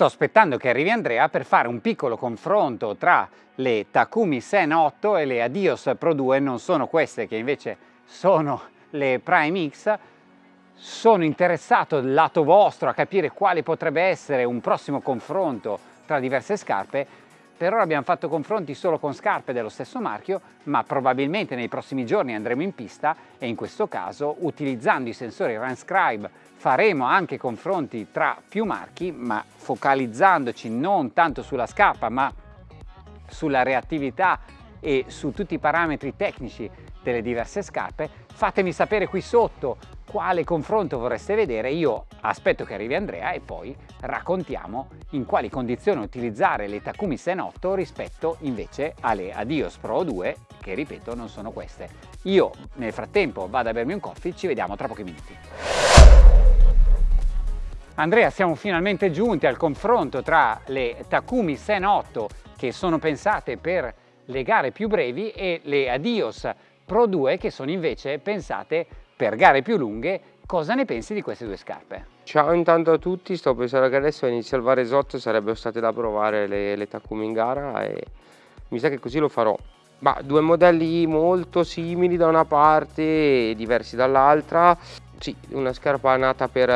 sto aspettando che arrivi Andrea per fare un piccolo confronto tra le Takumi Sen 8 e le Adios Pro 2, non sono queste che invece sono le Prime X, sono interessato dal lato vostro a capire quale potrebbe essere un prossimo confronto tra diverse scarpe per ora abbiamo fatto confronti solo con scarpe dello stesso marchio, ma probabilmente nei prossimi giorni andremo in pista e in questo caso, utilizzando i sensori Runscribe, faremo anche confronti tra più marchi, ma focalizzandoci non tanto sulla scarpa, ma sulla reattività e su tutti i parametri tecnici delle diverse scarpe. Fatemi sapere qui sotto quale confronto vorreste vedere, io aspetto che arrivi Andrea e poi raccontiamo in quali condizioni utilizzare le Takumi Sen 8 rispetto invece alle Adios Pro 2 che ripeto non sono queste. Io nel frattempo vado a bermi un coffee, ci vediamo tra pochi minuti. Andrea siamo finalmente giunti al confronto tra le Takumi Sen 8 che sono pensate per le gare più brevi e le Adios Pro 2 che sono invece pensate per gare più lunghe, cosa ne pensi di queste due scarpe? Ciao intanto a tutti, sto pensando che adesso inizio il Varesotto sarebbero state da provare le, le Takumi in gara e mi sa che così lo farò. Ma due modelli molto simili da una parte e diversi dall'altra. Sì, una scarpa nata per,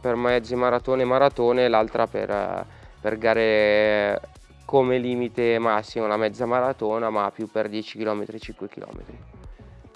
per mezzi maratone e maratone, l'altra per, per gare come limite massimo la mezza maratona, ma più per 10 km, 5 km.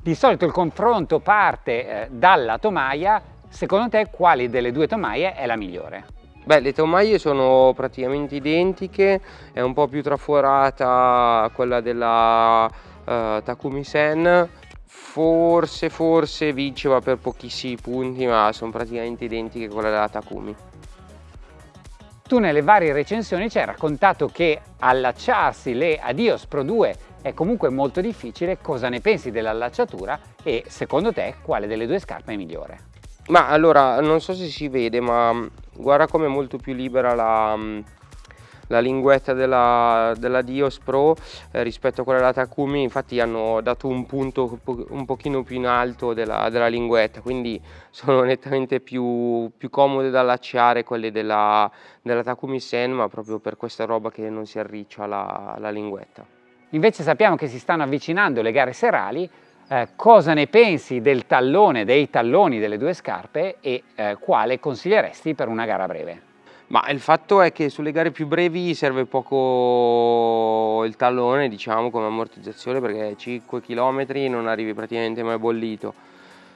Di solito il confronto parte eh, dalla tomaia, secondo te quale delle due tomaie è la migliore? Beh, le tomaie sono praticamente identiche, è un po' più traforata quella della uh, Takumi Sen, forse, forse vinceva per pochissimi punti, ma sono praticamente identiche a quella della Takumi. Tu nelle varie recensioni ci hai raccontato che allacciarsi le Adios Pro 2 è comunque molto difficile, cosa ne pensi dell'allacciatura e secondo te quale delle due scarpe è migliore? Ma allora, non so se si vede, ma mm, guarda come è molto più libera la, mm, la linguetta della, della Dios Pro eh, rispetto a quella della Takumi, infatti hanno dato un punto un pochino più in alto della, della linguetta, quindi sono nettamente più, più comode da allacciare quelle della, della Takumi Sen, ma proprio per questa roba che non si arriccia la, la linguetta. Invece sappiamo che si stanno avvicinando le gare serali, eh, cosa ne pensi del tallone, dei talloni delle due scarpe e eh, quale consiglieresti per una gara breve? Ma il fatto è che sulle gare più brevi serve poco il tallone, diciamo, come ammortizzazione perché 5 km non arrivi praticamente mai bollito.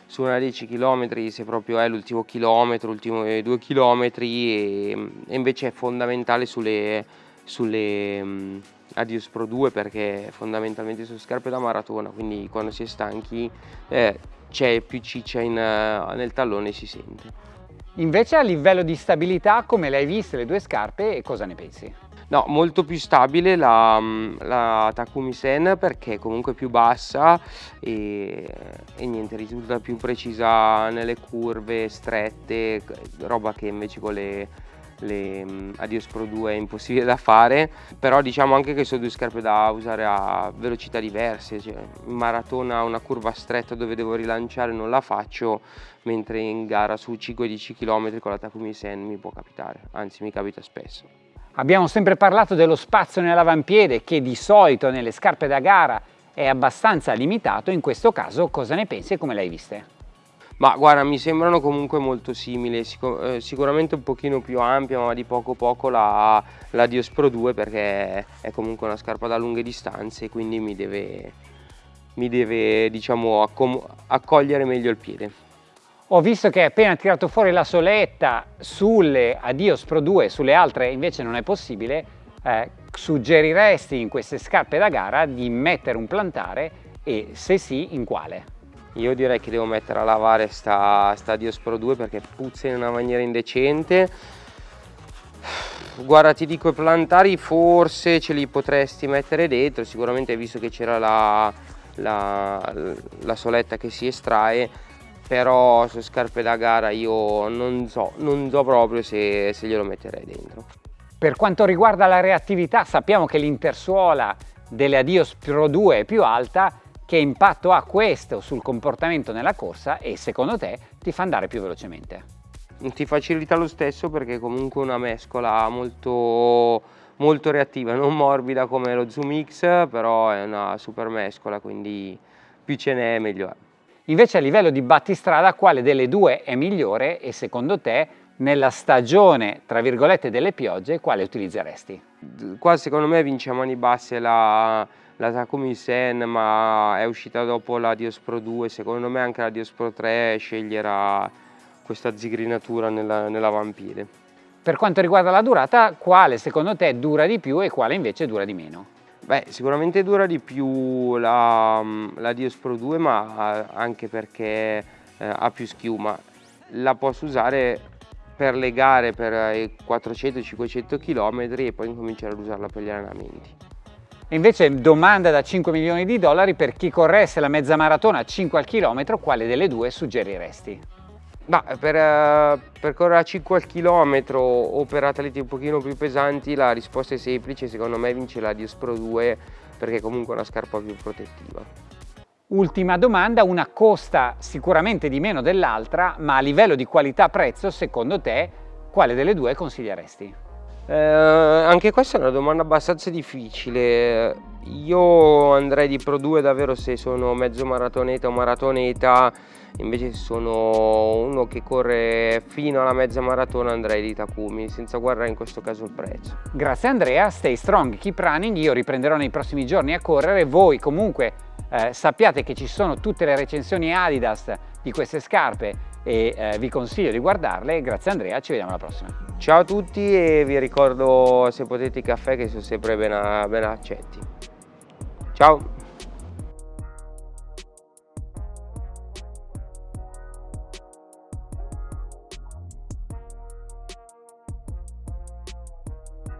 Su una 10 km se proprio è l'ultimo chilometro, l'ultimo 2 km e, e invece è fondamentale sulle, sulle mm, Adios Pro 2 perché fondamentalmente sono scarpe da maratona, quindi quando si è stanchi eh, c'è più ciccia in, uh, nel tallone si sente. Invece a livello di stabilità, come le hai viste le due scarpe e cosa ne pensi? No, molto più stabile la, mm, la Takumi Sen perché è comunque più bassa e, e, niente, risulta più precisa nelle curve strette, roba che invece con le le mm, Adios Pro 2 è impossibile da fare però diciamo anche che sono due scarpe da usare a velocità diverse cioè, in maratona una curva stretta dove devo rilanciare non la faccio mentre in gara su 5-10 km con la Takumi Sen mi può capitare anzi mi capita spesso abbiamo sempre parlato dello spazio nell'avampiede che di solito nelle scarpe da gara è abbastanza limitato in questo caso cosa ne pensi e come le hai viste? Ma guarda, mi sembrano comunque molto simili, Sic eh, sicuramente un pochino più ampia, ma di poco poco la, la Dios Pro 2 perché è comunque una scarpa da lunghe distanze, quindi mi deve, mi deve diciamo, accogliere meglio il piede. Ho visto che hai appena tirato fuori la soletta sulle Adios Pro 2, sulle altre invece non è possibile, eh, suggeriresti in queste scarpe da gara di mettere un plantare e se sì in quale? Io direi che devo mettere a lavare sta, sta Dios Pro 2 perché puzza in una maniera indecente. Guarda, ti dico, i plantari forse ce li potresti mettere dentro, sicuramente visto che c'era la, la, la soletta che si estrae, però su scarpe da gara io non so, non so proprio se, se glielo metterei dentro. Per quanto riguarda la reattività, sappiamo che l'intersuola delle Adios Pro 2 è più alta, che impatto ha questo sul comportamento nella corsa e secondo te ti fa andare più velocemente? ti facilita lo stesso perché comunque è una mescola molto, molto reattiva, non morbida come lo Zoom X, però è una super mescola, quindi più ce n'è meglio è. Invece a livello di battistrada quale delle due è migliore e secondo te nella stagione tra virgolette delle piogge quale utilizzeresti? Qua secondo me vince a mani basse la, la Takumi Sen ma è uscita dopo la Dios Pro 2, secondo me anche la Dios Pro 3 sceglierà questa zigrinatura nella, nell'avampire. Per quanto riguarda la durata, quale secondo te dura di più e quale invece dura di meno? Beh, sicuramente dura di più la, la Dios Pro 2, ma anche perché eh, ha più schiuma. La posso usare per le gare per i 400-500 km e poi incominciare ad usarla per gli allenamenti. E invece domanda da 5 milioni di dollari per chi corresse la mezza maratona a 5 al chilometro, quale delle due suggeriresti? Ma per, uh, per correre a 5 al chilometro o per atleti un pochino più pesanti la risposta è semplice, secondo me vince la Dios Pro 2 perché comunque è una scarpa più protettiva. Ultima domanda, una costa sicuramente di meno dell'altra, ma a livello di qualità-prezzo, secondo te, quale delle due consiglieresti? Eh, anche questa è una domanda abbastanza difficile. Io andrei di Pro 2 davvero se sono mezzo maratoneta o maratoneta. Invece se sono uno che corre fino alla mezza maratona andrei di Takumi senza guardare in questo caso il prezzo. Grazie Andrea. Stay strong keep running. Io riprenderò nei prossimi giorni a correre. Voi comunque eh, sappiate che ci sono tutte le recensioni Adidas di queste scarpe e eh, vi consiglio di guardarle. Grazie Andrea ci vediamo alla prossima. Ciao a tutti e vi ricordo se potete i caffè che sono sempre ben, ben accetti. Ciao